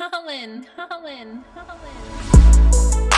Colin, Colin, Colin.